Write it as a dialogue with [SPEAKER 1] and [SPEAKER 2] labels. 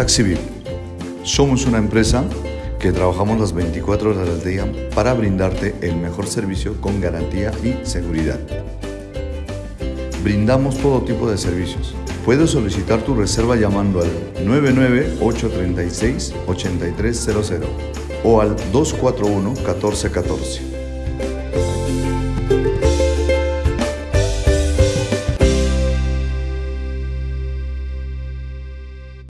[SPEAKER 1] TaxiVip. Somos una empresa que trabajamos las 24 horas del día para brindarte el mejor servicio con garantía y seguridad. Brindamos todo tipo de servicios. Puedes solicitar tu reserva llamando al 99836-8300 o al 241-1414.